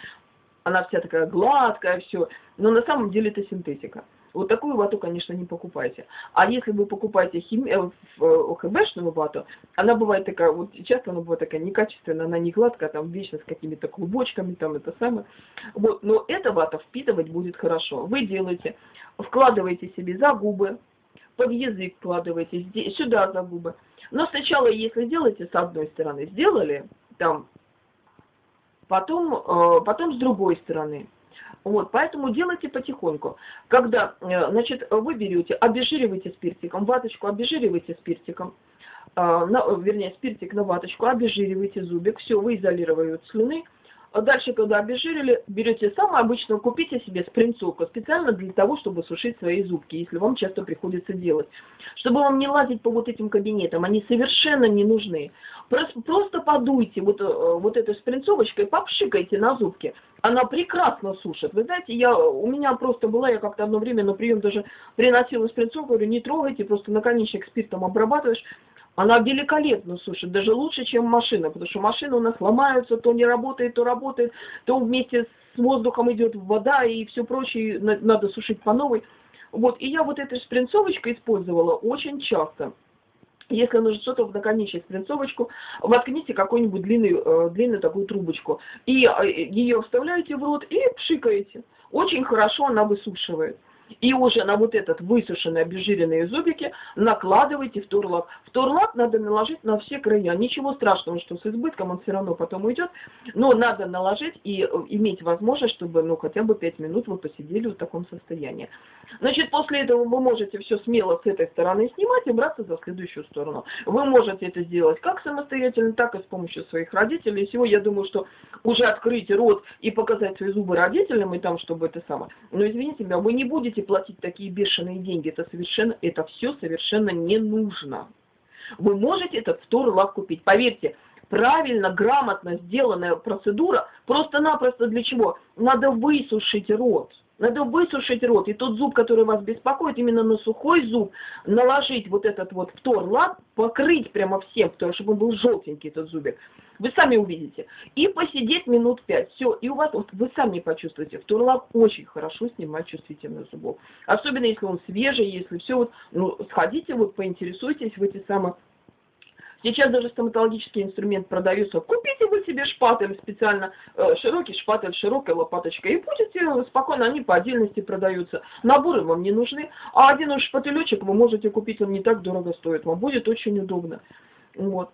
она вся такая гладкая, все. Но на самом деле это синтетика. Вот такую вату, конечно, не покупайте. А если вы покупаете хими... Э, э, ХБшную вату, она бывает такая, вот часто она бывает такая некачественная, она не гладкая, там вечно с какими-то клубочками, там это самое. Вот, но эта вата впитывать будет хорошо. Вы делаете, вкладываете себе за губы, под язык вкладываете, сюда за губы. Но сначала, если делаете с одной стороны, сделали, там потом, э, потом с другой стороны. Вот, поэтому делайте потихоньку. Когда, э, значит, вы берете, обезжиривайте спиртиком, ваточку обезжиривайте спиртиком, э, на, вернее, спиртик на ваточку, обезжиривайте зубик, все, вы изолировали от слюны, а дальше, когда обезжирили, берете самое обычное, купите себе спринцовку специально для того, чтобы сушить свои зубки, если вам часто приходится делать. Чтобы вам не лазить по вот этим кабинетам, они совершенно не нужны. Просто, просто подуйте вот, э, вот этой спринцовочкой, попшикайте на зубки. Она прекрасно сушит. Вы знаете, я, у меня просто была, я как-то одно время на прием даже приносила спринцовку, говорю, не трогайте, просто наконечник спиртом обрабатываешь. Она великолепно сушит, даже лучше, чем машина, потому что машина у нас ломается, то не работает, то работает, то вместе с воздухом идет вода и все прочее, надо сушить по новой. Вот, и я вот этой спринцовочкой использовала очень часто. Если нужно что-то в наконечник спринцовочку, воткните какую-нибудь длинную, э, длинную такую трубочку. И э, ее вставляете в рот и пшикаете. Очень хорошо она высушивает. И уже на вот этот высушенный обезжиренные зубики накладывайте втурлак. Втурлак надо наложить на все края. Ничего страшного, что с избытком он все равно потом уйдет. Но надо наложить и э, иметь возможность, чтобы ну хотя бы 5 минут вы посидели в таком состоянии. Значит, после этого вы можете все смело с этой стороны снимать и браться за следующую сторону. Вы можете это сделать как самостоятельно, так и с помощью своих родителей. И всего я думаю, что уже открыть рот и показать свои зубы родителям, и там, чтобы это самое. Но извините меня, вы не будете будете платить такие бешеные деньги, это совершенно, это все совершенно не нужно. Вы можете этот втор-лак купить. Поверьте, правильно, грамотно сделанная процедура, просто-напросто для чего? Надо высушить рот. Надо высушить рот. И тот зуб, который вас беспокоит, именно на сухой зуб, наложить вот этот вот втор-лак, покрыть прямо всем, чтобы он был желтенький, этот зубик. Вы сами увидите. И посидеть минут пять. Все. И у вас, вот вы сами почувствуете. Втурлак очень хорошо снимает чувствительность зубов. Особенно если он свежий, если все вот, ну, сходите, вот поинтересуйтесь в эти самые Сейчас даже стоматологический инструмент продается. Купите вы себе шпатель специально, э, широкий шпатель, широкая лопаточка, и будете спокойно, они по отдельности продаются. Наборы вам не нужны, а один уж шпателечек вы можете купить, он не так дорого стоит, вам будет очень удобно. Вот.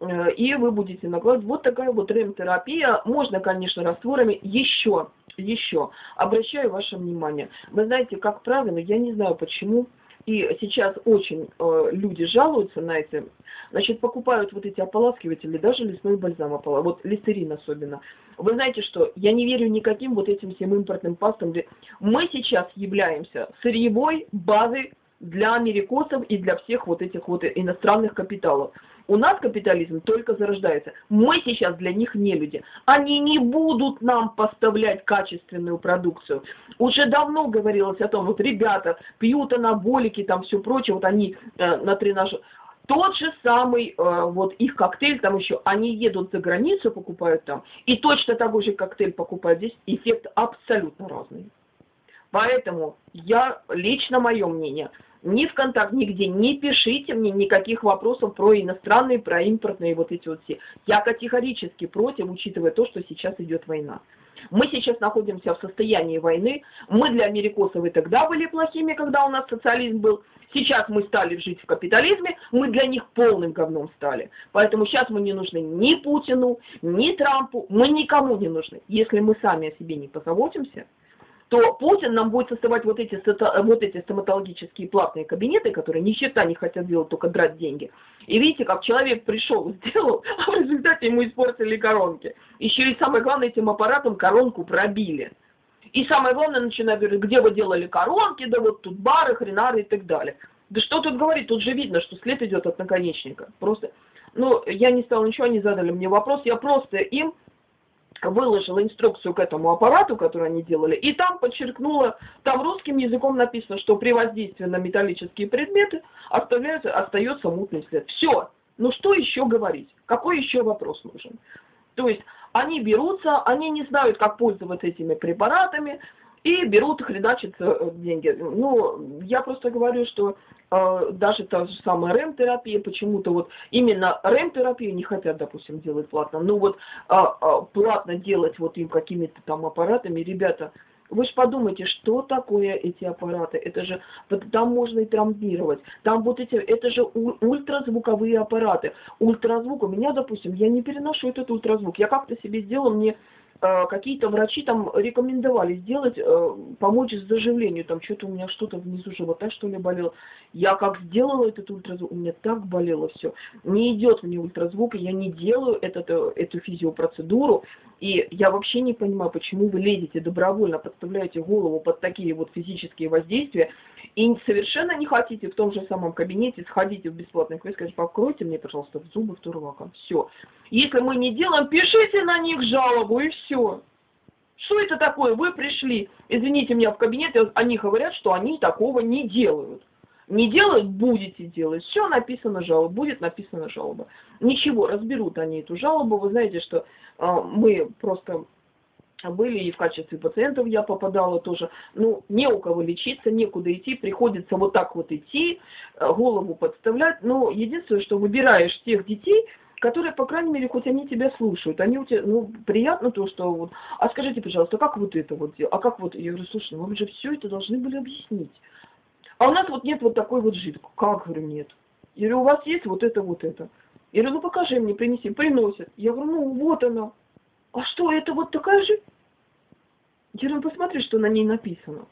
Э, и вы будете накладывать. Вот такая вот ремтерапия. Можно, конечно, растворами. Еще, еще, обращаю ваше внимание. Вы знаете, как правило, я не знаю почему, и сейчас очень э, люди жалуются на это, значит, покупают вот эти ополаскиватели, даже лесной бальзам, опола, вот листерин особенно. Вы знаете что, я не верю никаким вот этим всем импортным пастам. Мы сейчас являемся сырьевой базой для америкосов и для всех вот этих вот иностранных капиталов. У нас капитализм только зарождается. Мы сейчас для них не люди. Они не будут нам поставлять качественную продукцию. Уже давно говорилось о том, вот ребята пьют анаболики, там все прочее, вот они э, на тренаж... Тот же самый, э, вот их коктейль там еще, они едут за границу, покупают там, и точно такой же коктейль покупают здесь, эффект абсолютно разный. Поэтому я, лично мое мнение, ни в контакт, нигде не пишите мне никаких вопросов про иностранные, про импортные вот эти вот все. Я категорически против, учитывая то, что сейчас идет война. Мы сейчас находимся в состоянии войны. Мы для америкосов и тогда были плохими, когда у нас социализм был. Сейчас мы стали жить в капитализме, мы для них полным говном стали. Поэтому сейчас мы не нужны ни Путину, ни Трампу, мы никому не нужны. Если мы сами о себе не позаботимся, то Путин нам будет создавать вот эти, вот эти стоматологические платные кабинеты, которые ни черта не хотят делать, только драть деньги. И видите, как человек пришел, сделал, а в результате ему испортили коронки. Еще и самое главное, этим аппаратом коронку пробили. И самое главное, начинают говорить, где вы делали коронки, да вот тут бары, хренары и так далее. Да что тут говорить, тут же видно, что след идет от наконечника. Просто, ну, я не стала ничего, они задали мне вопрос, я просто им выложила инструкцию к этому аппарату, который они делали, и там подчеркнула, там русским языком написано, что при воздействии на металлические предметы оставляется, остается мутный след. Все. Ну что еще говорить? Какой еще вопрос нужен? То есть они берутся, они не знают, как пользоваться этими препаратами, и берут, хреначат э, деньги. Ну, я просто говорю, что э, даже та же самая РЭМ-терапия, почему-то вот именно РЭМ-терапию не хотят, допустим, делать платно. Ну вот э, э, платно делать вот им какими-то там аппаратами, ребята, вы же подумайте, что такое эти аппараты? Это же, там можно и травмировать. Там вот эти, это же ультразвуковые аппараты. Ультразвук, у меня, допустим, я не переношу этот ультразвук. Я как-то себе сделала, мне какие-то врачи там рекомендовали сделать, э, помочь с заживлению, там что-то у меня что-то внизу живота что ли болело. Я как сделала этот ультразвук, у меня так болело все. Не идет мне ультразвук, я не делаю этот, э, эту физиопроцедуру, и я вообще не понимаю, почему вы лезете добровольно, подставляете голову под такие вот физические воздействия, и совершенно не хотите в том же самом кабинете сходите в бесплатный квест, скажите, покройте мне, пожалуйста, в зубы вторлаком. Все. Если мы не делаем, пишите на них жалобу, и все. Что это такое? Вы пришли, извините меня, в кабинет, они говорят, что они такого не делают. Не делают, будете делать. Все написано жалоба, будет написана жалоба. Ничего, разберут они эту жалобу. Вы знаете, что э, мы просто были и в качестве пациентов я попадала тоже. Ну, не у кого лечиться, некуда идти, приходится вот так вот идти, э, голову подставлять. Но единственное, что выбираешь тех детей, которые, по крайней мере, хоть они тебя слушают, они у тебя, ну, приятно то, что вот, а скажите, пожалуйста, как вот это вот, а как вот, я говорю, слушай, ну вы же все это должны были объяснить. А у нас вот нет вот такой вот жидкости. Как, говорю, нет. Я говорю, у вас есть вот это, вот это. Я говорю, ну покажи мне, принеси. Приносят. Я говорю, ну вот она. А что, это вот такая же? Ну посмотри, что на ней написано.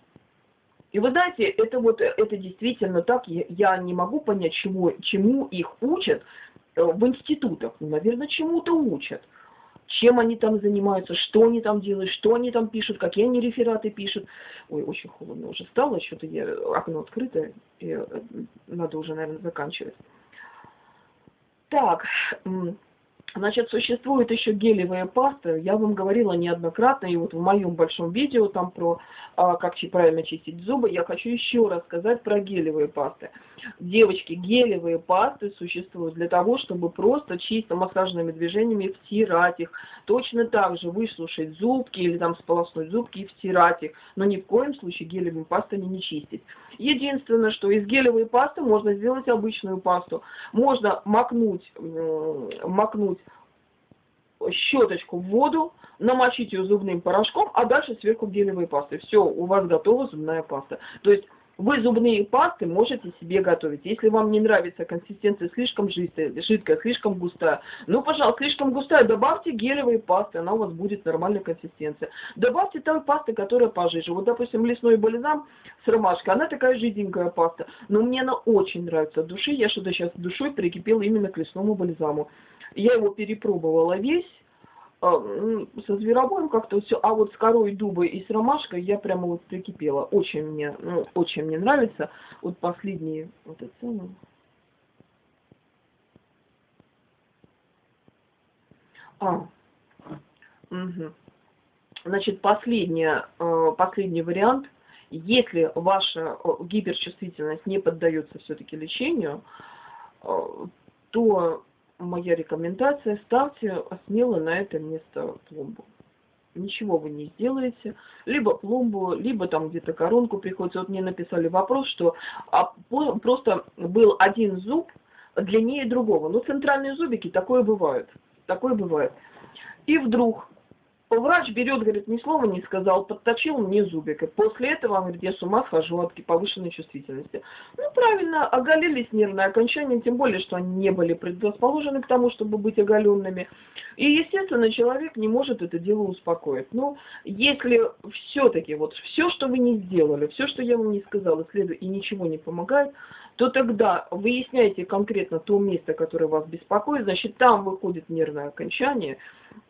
И вы знаете, это вот, это действительно так, я, не могу понять, чему, чему их учат, Э, в институтах, ну, наверное, чему-то учат. Чем они там занимаются, что они там делают, что они там пишут, какие они рефераты пишут. Ой, очень холодно уже стало, что-то я, окно открыто, э, надо уже, наверное, заканчивать. Так, Значит, существует еще гелевая паста. Я вам говорила неоднократно, и вот в моем большом видео там про а, как правильно чистить зубы, я хочу еще раз сказать про гелевые пасты. Девочки, гелевые пасты существуют для того, чтобы просто чисто массажными движениями втирать их. Точно так же выслушать зубки или там сполоснуть зубки и втирать их. Но ни в коем случае гелевыми пастами не чистить. Единственное, что из гелевой пасты можно сделать обычную пасту. Можно макнуть, макнуть щеточку в воду, намочить ее зубным порошком, а дальше сверху гелевой пастой. Все, у вас готова зубная паста. То есть вы зубные пасты можете себе готовить. Если вам не нравится консистенция слишком жидкая, слишком густая, ну, пожалуйста, слишком густая, добавьте гелевые пасты, она у вас будет нормальная консистенция. Добавьте той пасты, которая пожиже. Вот, допустим, лесной бальзам с ромашкой, она такая жиденькая паста, но мне она очень нравится души. Я что-то сейчас душой прикипела именно к лесному бальзаму. Я его перепробовала весь, а, со зверобоем как-то все, а вот с корой дуба и с ромашкой я прямо вот прикипела. Очень мне, ну, очень мне нравится. Вот последние, вот это самое. А, угу. Значит, последняя, э, последний вариант. Если ваша гиперчувствительность не поддается все-таки лечению, то моя рекомендация, ставьте смело на это место пломбу. Ничего вы не сделаете. Либо пломбу, либо там где-то коронку приходится. Вот мне написали вопрос, что а, просто был один зуб длиннее другого. Ну, центральные зубики, такое бывает. Такое бывает. И вдруг Врач берет, говорит, ни слова не сказал, подточил мне зубик. И после этого, он говорит, я с ума схожу от повышенной чувствительности. Ну, правильно, оголились нервные окончания, тем более, что они не были предрасположены к тому, чтобы быть оголенными. И, естественно, человек не может это дело успокоить. Но если все-таки, вот все, что вы не сделали, все, что я вам не сказала, следует и ничего не помогает, то тогда выясняйте конкретно то место, которое вас беспокоит, значит, там выходит нервное окончание,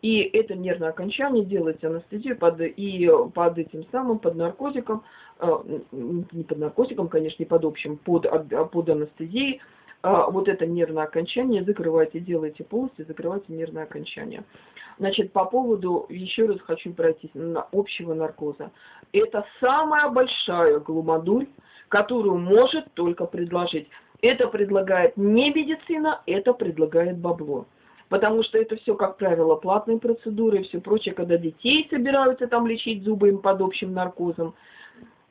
И это нервное окончание делается анестезию под, и под этим самым, под наркотиком, э, не под наркотиком, конечно, не под общим, под, под анестезией, а вот это нервное окончание закрывайте, делайте полностью, закрывайте нервное окончание. Значит, по поводу, еще раз хочу пройтись, на общего наркоза. Это самая большая глумадурь, которую может только предложить. Это предлагает не медицина, это предлагает бабло. Потому что это все, как правило, платные процедуры и все прочее, когда детей собираются там лечить зубы им под общим наркозом.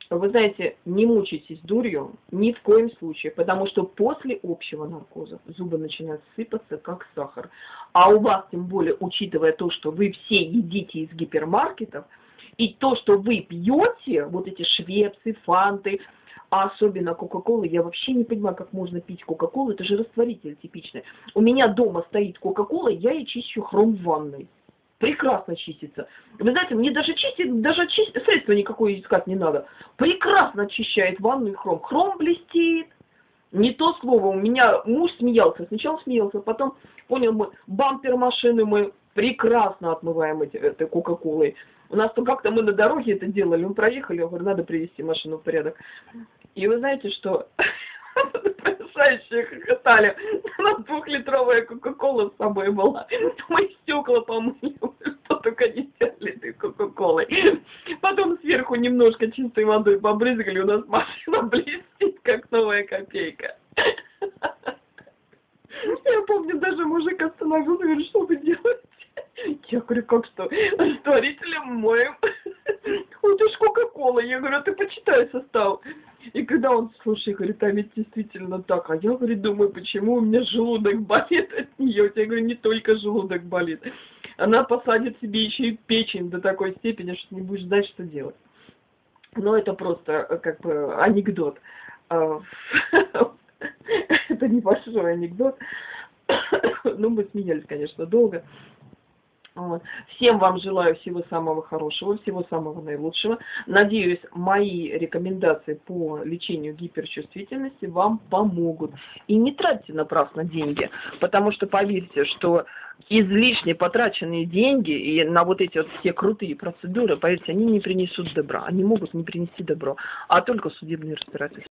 Вы знаете, не мучайтесь дурью ни в коем случае, потому что после общего наркоза зубы начинают сыпаться, как сахар. А у вас, тем более, учитывая то, что вы все едите из гипермаркетов, и то, что вы пьете, вот эти швепсы, фанты, а особенно Кока-Колы, я вообще не понимаю, как можно пить Кока-Колу, это же растворитель типичный. У меня дома стоит Кока-Кола, я и чищу хром в ванной. Прекрасно чистится. Вы знаете, мне даже чистить, даже чистить, средства никакое искать не надо. Прекрасно очищает ванную хром. Хром блестит. Не то слово, у меня муж смеялся, сначала смеялся, потом понял, мы бампер машины мы прекрасно отмываем эти, этой кока-колой. У нас то как-то мы на дороге это делали, мы проехали, я говорю, надо привести машину в порядок. И вы знаете, что потрясающе хохотали. У нас двухлитровая кока-кола с собой была. Мы стекла помыли, что только не сделали этой кока-колой. Потом сверху немножко чистой водой побрызгали, у нас машина блестит, как новая копейка. Я помню, даже мужик остановился, говорит, что вы делаете? Я говорю, как что? Растворителем моем. Вот уж Кока-Кола. Я говорю, а ты почитай состав. И когда он, слушай, говорит, а ведь действительно так. А я, говорит, думаю, почему у меня желудок болит от нее. Я говорю, не только желудок болит. Она посадит себе еще и печень до такой степени, что не будешь знать, что делать. Но это просто э, как бы анекдот. А, это небольшой анекдот. Ну, мы смеялись, конечно, долго. Вот. Всем вам желаю всего самого хорошего, всего самого наилучшего. Надеюсь, мои рекомендации по лечению гиперчувствительности вам помогут. И не тратьте напрасно деньги, потому что поверьте, что излишне потраченные деньги и на вот эти вот все крутые процедуры, поверьте, они не принесут добра. Они могут не принести добро, а только судебные разбирательства.